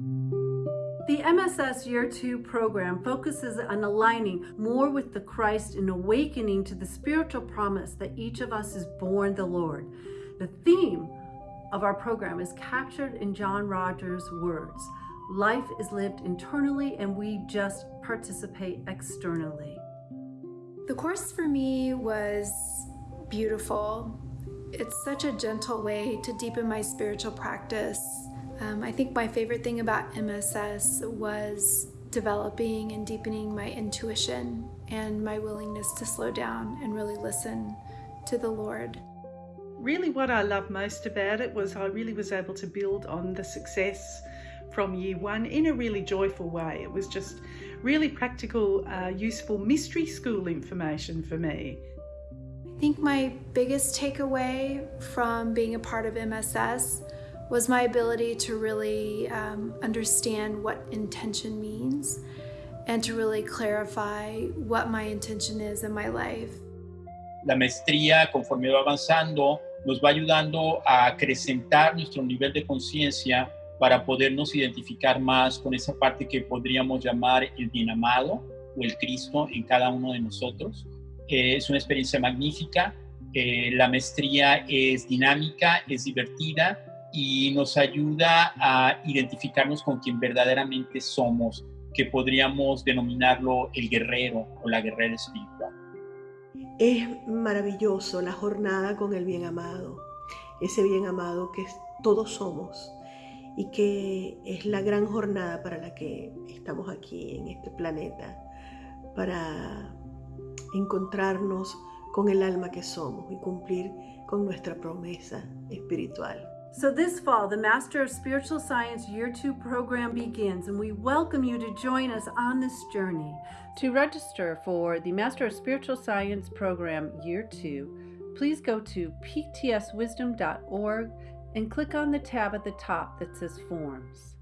The MSS Year 2 program focuses on aligning more with the Christ and awakening to the spiritual promise that each of us is born the Lord. The theme of our program is captured in John-Roger's words. Life is lived internally and we just participate externally. The course for me was beautiful. It's such a gentle way to deepen my spiritual practice um, I think my favorite thing about MSS was developing and deepening my intuition and my willingness to slow down and really listen to the Lord. Really what I love most about it was I really was able to build on the success from year one in a really joyful way. It was just really practical, uh, useful mystery school information for me. I think my biggest takeaway from being a part of MSS was my ability to really um, understand what intention means and to really clarify what my intention is in my life. La maestría, conforme va avanzando, nos va ayudando a acrecentar nuestro nivel de conciencia para podernos identificar más con esa parte que podríamos llamar el bien amado o el Cristo en cada uno de nosotros. Eh, es una experiencia magnífica. Eh, la maestría es dinámica, es divertida y nos ayuda a identificarnos con quien verdaderamente somos, que podríamos denominarlo el guerrero o la guerrera espiritual. Es maravilloso la jornada con el bien amado, ese bien amado que todos somos y que es la gran jornada para la que estamos aquí en este planeta, para encontrarnos con el alma que somos y cumplir con nuestra promesa espiritual. So this fall, the Master of Spiritual Science Year 2 program begins, and we welcome you to join us on this journey. To register for the Master of Spiritual Science program Year 2, please go to ptswisdom.org and click on the tab at the top that says Forms.